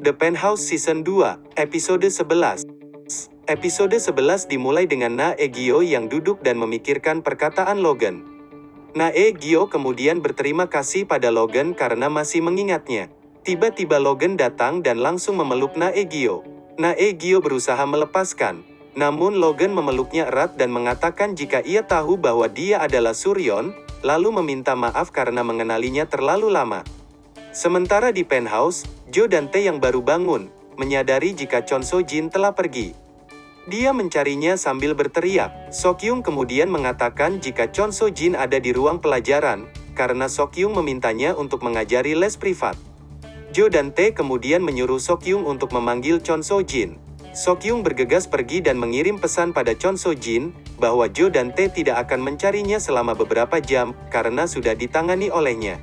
The Penthouse Season 2, Episode 11 Episode 11 dimulai dengan Na Egyo yang duduk dan memikirkan perkataan Logan. Na Egyo kemudian berterima kasih pada Logan karena masih mengingatnya. Tiba-tiba Logan datang dan langsung memeluk Na Egyo. Na Egyo berusaha melepaskan, namun Logan memeluknya erat dan mengatakan jika ia tahu bahwa dia adalah Suryon, lalu meminta maaf karena mengenalinya terlalu lama. Sementara di penthouse, Jo dan Tae yang baru bangun, menyadari jika Chon So Jin telah pergi. Dia mencarinya sambil berteriak. Sokyung kemudian mengatakan jika Chon So Jin ada di ruang pelajaran, karena Sokyung memintanya untuk mengajari les privat. Jo dan Tae kemudian menyuruh Sokyung untuk memanggil Chon So Jin. Sokyung bergegas pergi dan mengirim pesan pada Chon So Jin, bahwa Jo dan Tae tidak akan mencarinya selama beberapa jam, karena sudah ditangani olehnya.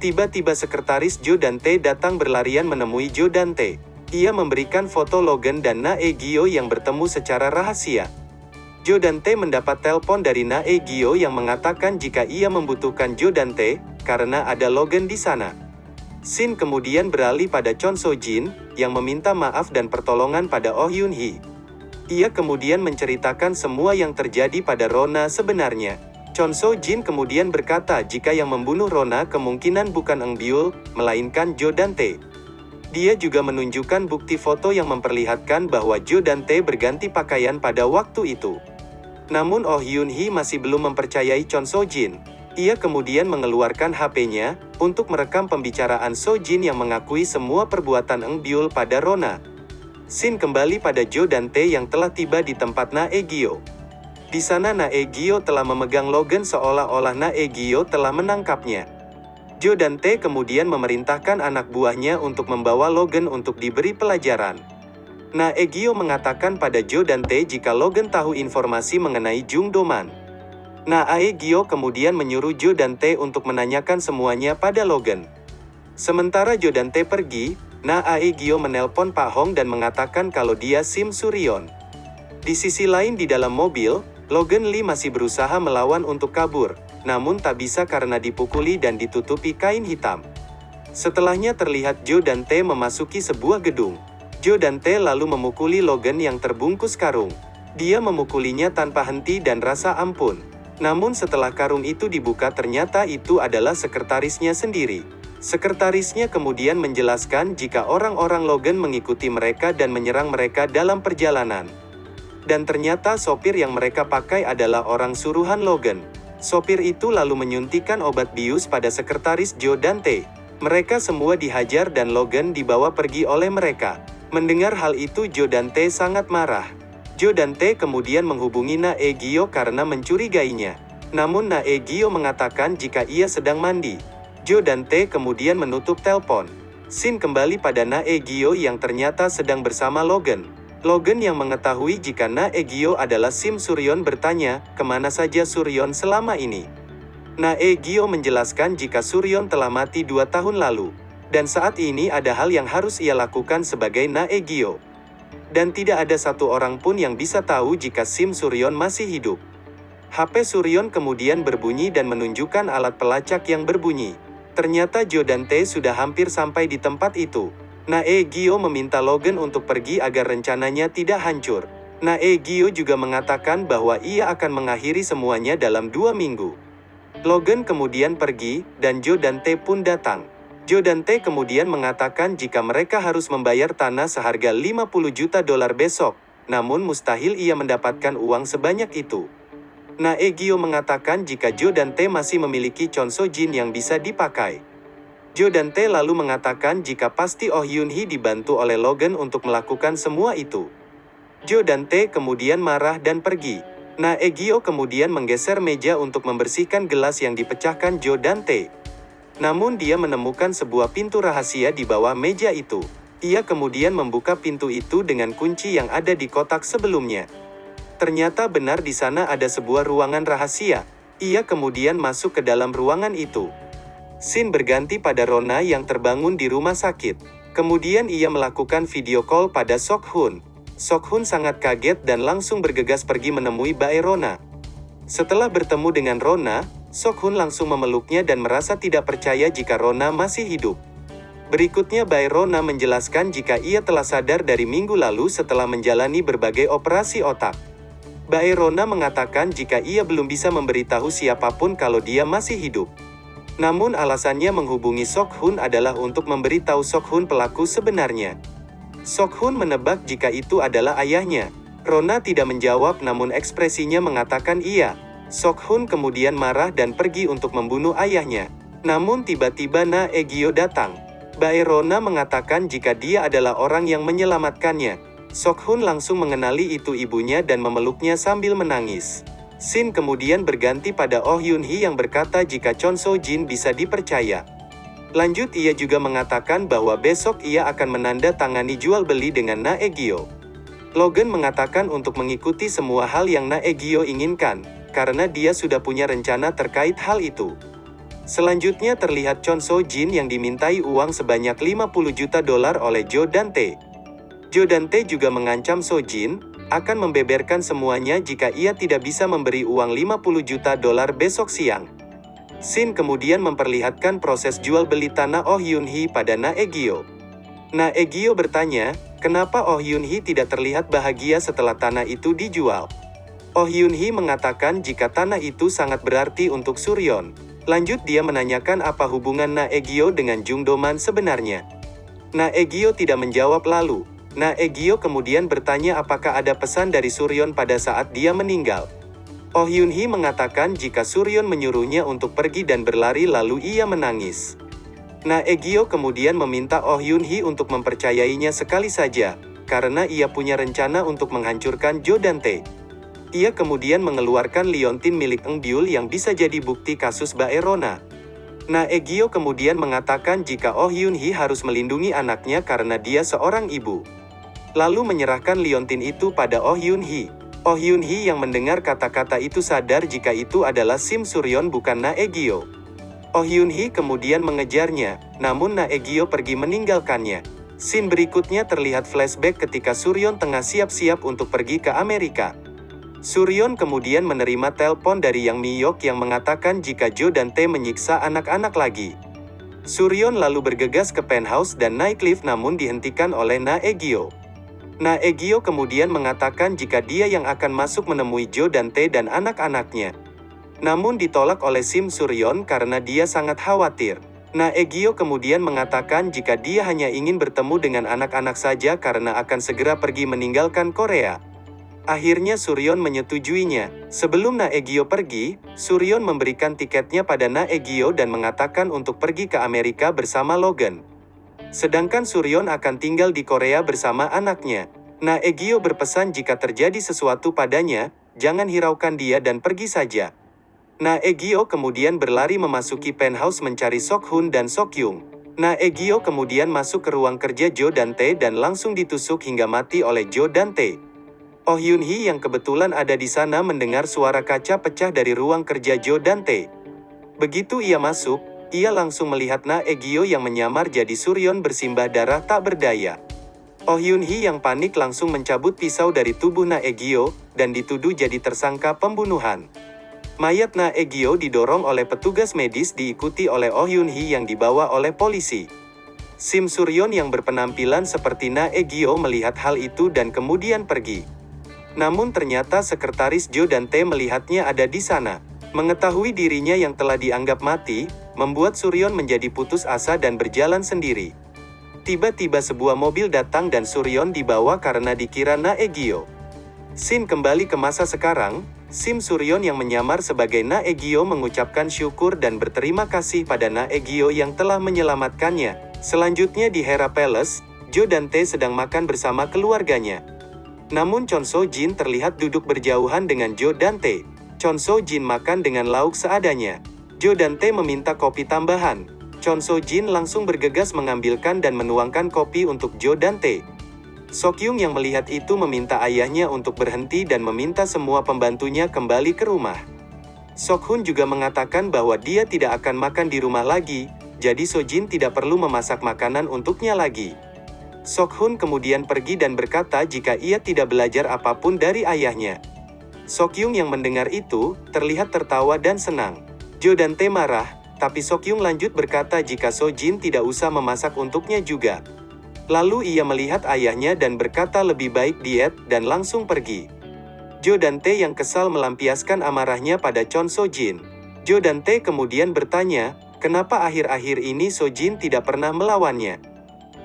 Tiba-tiba sekretaris Jo dan Tae datang berlarian menemui Jo dan Tae. Ia memberikan foto Logan dan Na Egyo yang bertemu secara rahasia. Jo dan Tae mendapat telepon dari Na Egyo yang mengatakan jika ia membutuhkan Jo dan Tae, karena ada Logan di sana. Sin kemudian beralih pada Chon So Jin, yang meminta maaf dan pertolongan pada Oh Yun Hee. Ia kemudian menceritakan semua yang terjadi pada Rona sebenarnya. Chon So Jin kemudian berkata jika yang membunuh Rona kemungkinan bukan Eng Byul, melainkan Jo Dante. Dia juga menunjukkan bukti foto yang memperlihatkan bahwa Jo Dante berganti pakaian pada waktu itu. Namun Oh Yun Hee masih belum mempercayai Chon So Jin. Ia kemudian mengeluarkan HP-nya, untuk merekam pembicaraan So Jin yang mengakui semua perbuatan Eng Byul pada Rona. Sin kembali pada Jo Dante yang telah tiba di tempat Na Egyo. Di sana Naegyo telah memegang Logan seolah-olah Naegyo telah menangkapnya. Jo dan Tae kemudian memerintahkan anak buahnya untuk membawa Logan untuk diberi pelajaran. Naegyo mengatakan pada Jo dan Tae jika Logan tahu informasi mengenai Jung Doman. Naegyo kemudian menyuruh Jo dan Tae untuk menanyakan semuanya pada Logan. Sementara Jo dan Tae pergi, Naegyo menelpon Pak Hong dan mengatakan kalau dia Sim Suryon. Di sisi lain di dalam mobil, Logan Lee masih berusaha melawan untuk kabur, namun tak bisa karena dipukuli dan ditutupi kain hitam. Setelahnya terlihat Joe dan Tae memasuki sebuah gedung. Joe dan Tae lalu memukuli Logan yang terbungkus karung. Dia memukulinya tanpa henti dan rasa ampun. Namun setelah karung itu dibuka ternyata itu adalah sekretarisnya sendiri. Sekretarisnya kemudian menjelaskan jika orang-orang Logan mengikuti mereka dan menyerang mereka dalam perjalanan. Dan ternyata sopir yang mereka pakai adalah orang suruhan Logan. Sopir itu lalu menyuntikkan obat bius pada sekretaris Joe Dante. Mereka semua dihajar dan Logan dibawa pergi oleh mereka. Mendengar hal itu Joe Dante sangat marah. Joe Dante kemudian menghubungi Na Egyo karena mencurigainya. Namun Na Egyo mengatakan jika ia sedang mandi. Joe Dante kemudian menutup telepon. Sin kembali pada Na Egyo yang ternyata sedang bersama Logan. Logan yang mengetahui jika Na Egyo adalah Sim Suryon bertanya, ke mana saja Suryon selama ini? Na Egyo menjelaskan jika Suryon telah mati dua tahun lalu. Dan saat ini ada hal yang harus ia lakukan sebagai Na Egyo. Dan tidak ada satu orang pun yang bisa tahu jika Sim Suryon masih hidup. HP Suryon kemudian berbunyi dan menunjukkan alat pelacak yang berbunyi. Ternyata Jo dan Tae sudah hampir sampai di tempat itu. Nae Gio meminta Logan untuk pergi agar rencananya tidak hancur. Nae Gio juga mengatakan bahwa ia akan mengakhiri semuanya dalam dua minggu. Logan kemudian pergi, dan Joe dan Tae pun datang. Joe dan Tae kemudian mengatakan jika mereka harus membayar tanah seharga 50 juta dolar besok, namun mustahil ia mendapatkan uang sebanyak itu. Nae Gio mengatakan jika Joe dan Tae masih memiliki Chon So Jin yang bisa dipakai. Jo dan Tae lalu mengatakan jika pasti Oh Yun Hee dibantu oleh Logan untuk melakukan semua itu. Jo dan Tae kemudian marah dan pergi. Na Egyo kemudian menggeser meja untuk membersihkan gelas yang dipecahkan Jo dan Tae. Namun dia menemukan sebuah pintu rahasia di bawah meja itu. Ia kemudian membuka pintu itu dengan kunci yang ada di kotak sebelumnya. Ternyata benar di sana ada sebuah ruangan rahasia. Ia kemudian masuk ke dalam ruangan itu. Sin berganti pada Rona yang terbangun di rumah sakit. Kemudian ia melakukan video call pada Sok Hun. Sok Hun sangat kaget dan langsung bergegas pergi menemui Bae Rona. Setelah bertemu dengan Rona, Sok Hun langsung memeluknya dan merasa tidak percaya jika Rona masih hidup. Berikutnya Bayrona menjelaskan jika ia telah sadar dari minggu lalu setelah menjalani berbagai operasi otak. Bayrona mengatakan jika ia belum bisa memberitahu siapa pun kalau dia masih hidup. Namun alasannya menghubungi Sok Hun adalah untuk memberitahu Sok Hun pelaku sebenarnya. Sok Hun menebak jika itu adalah ayahnya. Rona tidak menjawab namun ekspresinya mengatakan iya. Sok Hun kemudian marah dan pergi untuk membunuh ayahnya. Namun tiba-tiba Na Egyo datang. Baerona mengatakan jika dia adalah orang yang menyelamatkannya. Sok Hun langsung mengenali itu ibunya dan memeluknya sambil menangis. Sin kemudian berganti pada Oh Yun Hee yang berkata jika Chon So Jin bisa dipercaya. Lanjut ia juga mengatakan bahwa besok ia akan menanda tangani jual beli dengan Na Egyo. Logan mengatakan untuk mengikuti semua hal yang Naegyo inginkan, karena dia sudah punya rencana terkait hal itu. Selanjutnya terlihat Chon So Jin yang dimintai uang sebanyak 50 juta dolar oleh Joe Dante. Joe Dante juga mengancam So Jin, akan membeberkan semuanya jika ia tidak bisa memberi uang 50 juta dolar besok siang. Sin kemudian memperlihatkan proses jual beli tanah Oh Yun Hee pada Naegyo. Naegyo bertanya, Kenapa Oh Yun Hee tidak terlihat bahagia setelah tanah itu dijual? Oh Yun Hee mengatakan jika tanah itu sangat berarti untuk Suryon. Lanjut dia menanyakan apa hubungan Na Egyo dengan Jung Doman sebenarnya. Na Egyo tidak menjawab lalu. Na Egyo kemudian bertanya apakah ada pesan dari Suryon pada saat dia meninggal. Oh Yun Hee mengatakan jika Suryon menyuruhnya untuk pergi dan berlari lalu ia menangis. Na Egyo kemudian meminta Oh Yun Hee untuk mempercayainya sekali saja, karena ia punya rencana untuk menghancurkan Jo Dante. Ia kemudian mengeluarkan liontin milik Eng Byul yang bisa jadi bukti kasus Baerona. Na Egyo kemudian mengatakan jika Oh Yun Hee harus melindungi anaknya karena dia seorang ibu. Lalu menyerahkan liontin itu pada Oh Yun Hee. Oh Yun Hee yang mendengar kata-kata itu sadar jika itu adalah Sim Suryon bukan Na Egyo. Oh Yun Hee kemudian mengejarnya, namun Na Egyo pergi meninggalkannya. Scene berikutnya terlihat flashback ketika Suryon tengah siap-siap untuk pergi ke Amerika. Suryon kemudian menerima telepon dari Yang Miyok yang mengatakan jika Jo dan Tae menyiksa anak-anak lagi. Suryon lalu bergegas ke penthouse dan naik lift namun dihentikan oleh Na Egyo. Na Egyo kemudian mengatakan jika dia yang akan masuk menemui Jo dan Tae dan anak-anaknya. Namun ditolak oleh Sim Suryon karena dia sangat khawatir. Na Egyo kemudian mengatakan jika dia hanya ingin bertemu dengan anak-anak saja karena akan segera pergi meninggalkan Korea. Akhirnya Suryon menyetujuinya. Sebelum Na Egyo pergi, Suryon memberikan tiketnya pada Na Egyo dan mengatakan untuk pergi ke Amerika bersama Logan. Sedangkan Suryon akan tinggal di Korea bersama anaknya. Na Egyo berpesan jika terjadi sesuatu padanya, jangan hiraukan dia dan pergi saja. Na Egyo kemudian berlari memasuki penthouse mencari Sok Hun dan Sok Yung. Na Egyo kemudian masuk ke ruang kerja Jo Dante dan langsung ditusuk hingga mati oleh Jo Dante. Oh Yun Hee yang kebetulan ada di sana mendengar suara kaca pecah dari ruang kerja Jo Dante. Begitu ia masuk, ia langsung melihat Na Egyo yang menyamar jadi Suryon bersimbah darah tak berdaya. Oh Yun Hee yang panik langsung mencabut pisau dari tubuh Na Egyo, dan dituduh jadi tersangka pembunuhan. Mayat Na Egyo didorong oleh petugas medis diikuti oleh Oh Yun Hee yang dibawa oleh polisi. Sim Suryon yang berpenampilan seperti Na Egyo melihat hal itu dan kemudian pergi. Namun ternyata sekretaris Jo dan Tae melihatnya ada di sana. Mengetahui dirinya yang telah dianggap mati, membuat Suryon menjadi putus asa dan berjalan sendiri. Tiba-tiba sebuah mobil datang dan Suryon dibawa karena dikira Na Egyo. Sin kembali ke masa sekarang, Sim Suryon yang menyamar sebagai Na Egyo mengucapkan syukur dan berterima kasih pada Na Egyo yang telah menyelamatkannya. Selanjutnya di Hera Palace, Jo dan Tae sedang makan bersama keluarganya. Namun Chon So Jin terlihat duduk berjauhan dengan Jo dan Tae. Chon So Jin makan dengan lauk seadanya. Jo dan Tae meminta kopi tambahan. Chon So Jin langsung bergegas mengambilkan dan menuangkan kopi untuk Jo dan Tae. Sokyung yang melihat itu meminta ayahnya untuk berhenti dan meminta semua pembantunya kembali ke rumah. Sokhun juga mengatakan bahwa dia tidak akan makan di rumah lagi, jadi Sojin tidak perlu memasak makanan untuknya lagi. Sokhun kemudian pergi dan berkata jika ia tidak belajar apa pun dari ayahnya. Sokyung yang mendengar itu, terlihat tertawa dan senang. Jo dan Tae marah, tapi Sokyung lanjut berkata jika Sojin tidak usah memasak untuknya juga. Lalu ia melihat ayahnya dan berkata lebih baik diet dan langsung pergi. Jo dan Tae yang kesal melampiaskan amarahnya pada Chon Sojin. Jo dan Tae kemudian bertanya, kenapa akhir-akhir ini Sojin tidak pernah melawannya.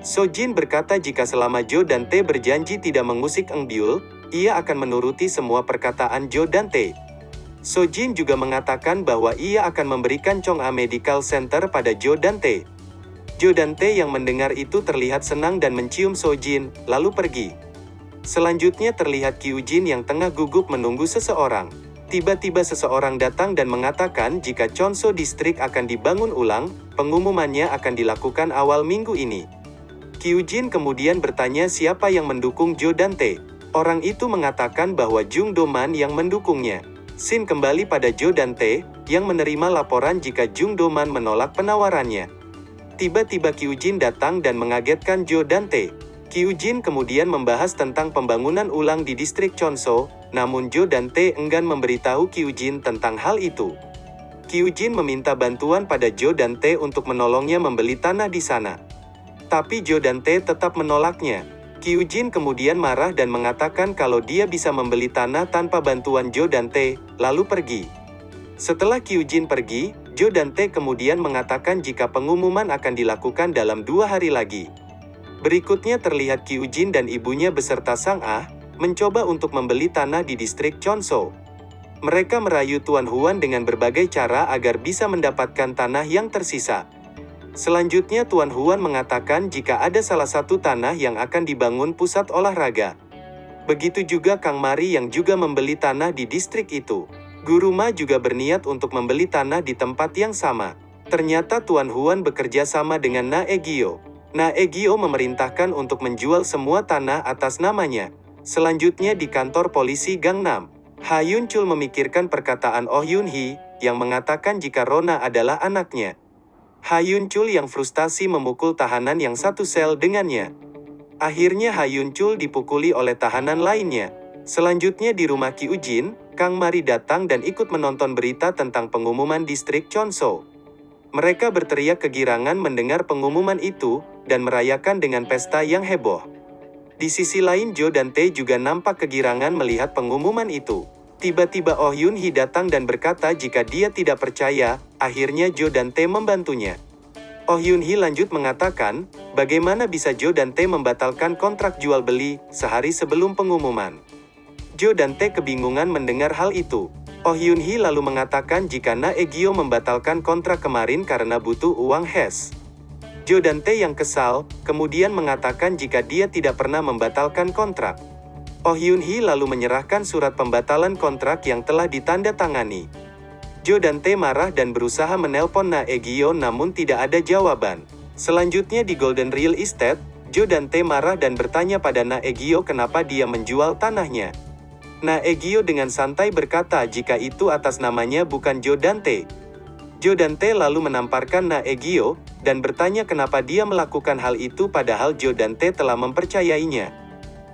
Sojin berkata jika selama Jo dan Tae berjanji tidak mengusik Eng Byul, ia akan menuruti semua perkataan Jo dan Tae. Sojin juga mengatakan bahwa ia akan memberikan Chong'a Medical Center pada Jo dan Tae. Jo dan Tae yang mendengar itu terlihat senang dan mencium Sojin, lalu pergi. Selanjutnya terlihat Kyujin yang tengah gugup menunggu seseorang. Tiba-tiba seseorang datang dan mengatakan jika Chonso District akan dibangun ulang, pengumumannya akan dilakukan awal minggu ini. Kyujin kemudian bertanya siapa yang mendukung Jo dan Tae. Orang itu mengatakan bahwa Jung Doman yang mendukungnya. Sin kembali pada Jo dan Tae, yang menerima laporan jika Jung Doman menolak penawarannya. Tiba-tiba Kyujin datang dan mengagetkan Jo dan Tae. Kyujin kemudian membahas tentang pembangunan ulang di distrik Chonso, namun Jo dan Tae enggan memberitahu Kyujin tentang hal itu. Kyujin meminta bantuan pada Jo dan Tae untuk menolongnya membeli tanah di sana. Tapi Jo dan Tae tetap menolaknya. Kyujin kemudian marah dan mengatakan kalau dia bisa membeli tanah tanpa bantuan Jo dan Tae, lalu pergi. Setelah Kyujin pergi, Jo dan Tae kemudian mengatakan jika pengumuman akan dilakukan dalam dua hari lagi. Berikutnya terlihat Kyujin dan ibunya beserta Sang Ah, mencoba untuk membeli tanah di distrik Chonso. Mereka merayu Tuan Huan dengan berbagai cara agar bisa mendapatkan tanah yang tersisa. Selanjutnya Tuan Huan mengatakan jika ada salah satu tanah yang akan dibangun pusat olahraga. Begitu juga Kang Mari yang juga membeli tanah di distrik itu. Guru Ma juga berniat untuk membeli tanah di tempat yang sama. Ternyata Tuan Huan bekerja sama dengan Na Egio. Na Egio memerintahkan untuk menjual semua tanah atas namanya. Selanjutnya di kantor polisi Gangnam. Ha Yun Chul memikirkan perkataan Oh Yun Hee, yang mengatakan jika Rona adalah anaknya. Hayun Chul yang frustasi memukul tahanan yang satu sel dengannya. Akhirnya Hayun Chul dipukuli oleh tahanan lainnya. Selanjutnya di rumah Ki Ujin, Kang Mari datang dan ikut menonton berita tentang pengumuman distrik Chonso. Mereka berteriak kegirangan mendengar pengumuman itu, dan merayakan dengan pesta yang heboh. Di sisi lain Jo dan Tae juga nampak kegirangan melihat pengumuman itu. Tiba-tiba Oh Yun Hee datang dan berkata jika dia tidak percaya, akhirnya Jo dan Tae membantunya. Oh Yun Hee lanjut mengatakan, bagaimana bisa Jo dan Tae membatalkan kontrak jual beli sehari sebelum pengumuman. Jo dan Tae kebingungan mendengar hal itu. Oh Yun Hee lalu mengatakan jika Na Egyo membatalkan kontrak kemarin karena butuh uang hes. Jo dan Tae yang kesal, kemudian mengatakan jika dia tidak pernah membatalkan kontrak. Oh Yun Hee lalu menyerahkan surat pembatalan kontrak yang telah ditandatangani. Jo dan Tae marah dan berusaha menelpon Na Egyo namun tidak ada jawaban. Selanjutnya di Golden Real Estate, Jo dan Tae marah dan bertanya pada Na Egyo kenapa dia menjual tanahnya. Na Egyo dengan santai berkata jika itu atas namanya bukan Jo dan Tae. Jo dan Tae lalu menamparkan Na Egyo, dan bertanya kenapa dia melakukan hal itu padahal Jo dan Tae telah mempercayainya.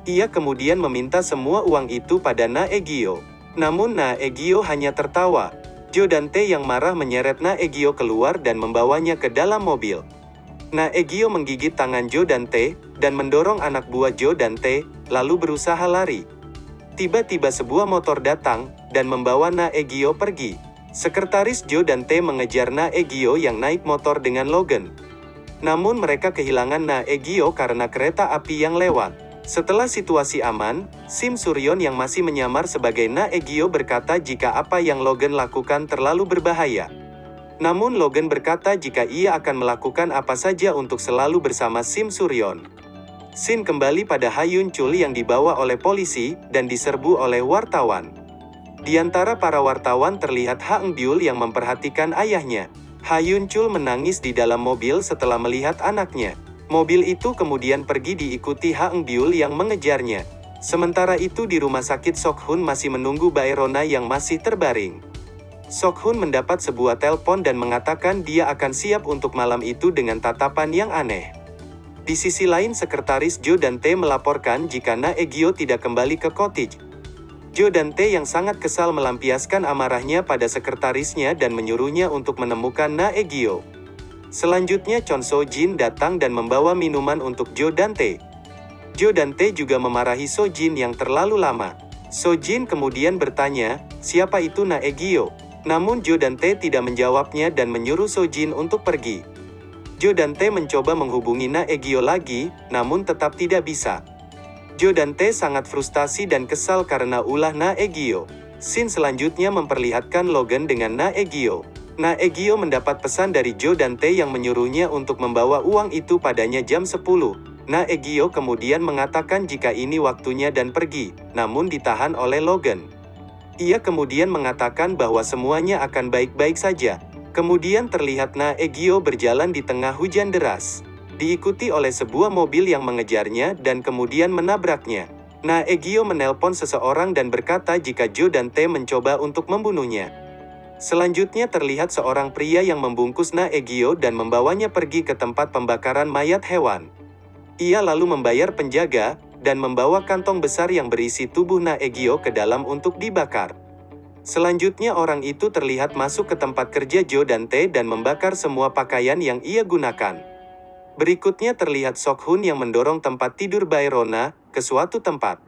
Ia kemudian meminta semua uang itu pada Na Egyo. Namun Na Egyo hanya tertawa. Jo dan Tae yang marah menyeret Na Egyo keluar dan membawanya ke dalam mobil. Na Egyo menggigit tangan Jo dan mendorong anak buah Jo dan Tae, lalu berusaha lari. Tiba-tiba sebuah motor datang, dan membawa Na Egyo pergi. Sekretaris Jo dan Tae mengejar Na Egyo yang naik motor dengan Logan. Namun mereka kehilangan Na Egyo karena kereta api yang lewat. Setelah situasi aman, Sim Suryon yang masih menyamar sebagai Na Egyo berkata jika apa yang Logan lakukan terlalu berbahaya. Namun Logan berkata jika ia akan melakukan apa saja untuk selalu bersama Sim Suryon. Sin kembali pada Hayun Chul yang dibawa oleh polisi, dan diserbu oleh wartawan. Di antara para wartawan terlihat Ha Eng Byul yang memperhatikan ayahnya. Hayun Chul menangis di dalam mobil setelah melihat anaknya. Mobil itu kemudian pergi diikuti Ha Eng Byul yang mengejarnya. Sementara itu di rumah sakit Sok Hun masih menunggu Baerona yang masih terbaring. Sok Hun mendapat sebuah telepon dan mengatakan dia akan siap untuk malam itu dengan tatapan yang aneh. Di sisi lain sekretaris Jo dan Tae melaporkan jika Na Egyo tidak kembali ke cottage. Joe dan Tae yang sangat kesal melampiaskan amarahnya pada sekretarisnya dan menyuruhnya untuk menemukan Na Egyo. Selanjutnya Chon So Jin datang dan membawa minuman untuk Joe dan Tae. Joe dan Tae juga memarahi So Jin yang terlalu lama. So Jin kemudian bertanya, siapa itu Na Egyo? Namun Joe dan Tae tidak menjawabnya dan menyuruh So Jin untuk pergi. Joe dan Tae mencoba menghubungi Na Egyo lagi, namun tetap tidak bisa. Joe dan Tae sangat frustasi dan kesal karena ulah Na Egyo. Scene selanjutnya memperlihatkan Logan dengan Na Egyo. Na Egyo mendapat pesan dari Joe dan Tae yang menyuruhnya untuk membawa uang itu padanya jam 10. Na Egyo kemudian mengatakan jika ini waktunya dan pergi, namun ditahan oleh Logan. Ia kemudian mengatakan bahwa semuanya akan baik-baik saja. Kemudian terlihat Na Egyo berjalan di tengah hujan deras. Diikuti oleh sebuah mobil yang mengejarnya dan kemudian menabraknya. Na Egyo menelpon seseorang dan berkata jika Joe dan Tae mencoba untuk membunuhnya. Selanjutnya terlihat seorang pria yang membungkus Na Egyo dan membawanya pergi ke tempat pembakaran mayat hewan. Ia lalu membayar penjaga, dan membawa kantong besar yang berisi tubuh Na Egyo ke dalam untuk dibakar. Selanjutnya orang itu terlihat masuk ke tempat kerja Joe dan Tae dan membakar semua pakaian yang ia gunakan. Berikutnya terlihat Sok Hun yang mendorong tempat tidur Bayrona ke suatu tempat.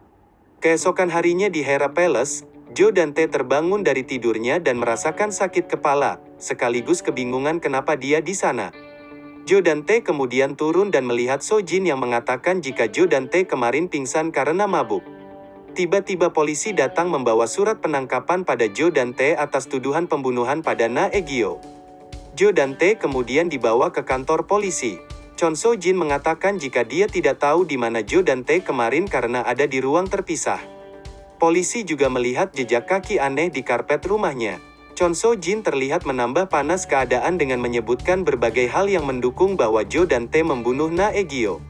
Keesokan harinya di Hera Palace, Joe dan Tae terbangun dari tidurnya dan merasakan sakit kepala, sekaligus kebingungan kenapa dia di sana. Joe dan Tae kemudian turun dan melihat So Jin yang mengatakan jika Joe dan Tae kemarin pingsan karena mabuk. Tiba-tiba polisi datang membawa surat penangkapan pada Joe dan Tae atas tuduhan pembunuhan pada Na Egyo. Joe dan Tae kemudian dibawa ke kantor polisi. Chon So Jin mengatakan jika dia tidak tahu di mana Joe dan Tae kemarin karena ada di ruang terpisah. Polisi juga melihat jejak kaki aneh di karpet rumahnya. Chon So Jin terlihat menambah panas keadaan dengan menyebutkan berbagai hal yang mendukung bahwa Jo dan Tae membunuh Na Egyo.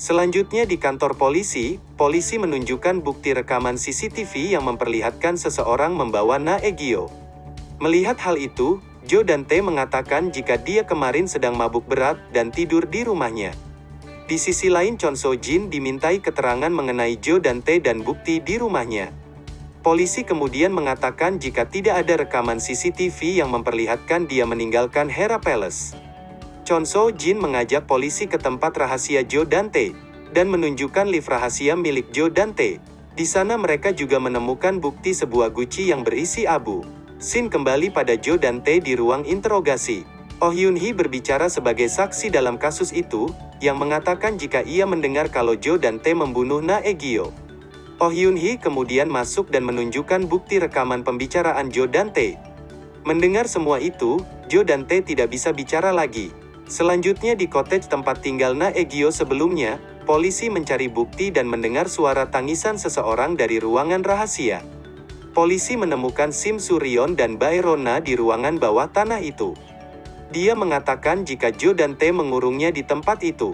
Selanjutnya di kantor polisi, polisi menunjukkan bukti rekaman CCTV yang memperlihatkan seseorang membawa Na Egyo. Melihat hal itu, Jo dan Tae mengatakan jika dia kemarin sedang mabuk berat dan tidur di rumahnya. Di sisi lain Chon So Jin dimintai keterangan mengenai Jo dan Tae dan bukti di rumahnya. Polisi kemudian mengatakan jika tidak ada rekaman CCTV yang memperlihatkan dia meninggalkan Hera Palace. Chon So Jin mengajak polisi ke tempat rahasia Jo dan Tae, dan menunjukkan lift rahasia milik Jo dan Tae. Di sana mereka juga menemukan bukti sebuah guci yang berisi abu. Sin kembali pada Jo dan Tae di ruang interogasi. Oh Yun Hee berbicara sebagai saksi dalam kasus itu, yang mengatakan jika ia mendengar kalau Jo dan Tae membunuh Na Egyo. Oh Yun Hee kemudian masuk dan menunjukkan bukti rekaman pembicaraan Jo dan Tae. Mendengar semua itu, Jo dan Tae tidak bisa bicara lagi. Selanjutnya di cottage tempat tinggal Na Egyo sebelumnya, polisi mencari bukti dan mendengar suara tangisan seseorang dari ruangan rahasia. Polisi menemukan Sim Suryon dan Bayrona di ruangan bawah tanah itu. Dia mengatakan jika Jo dan Tae mengurungnya di tempat itu.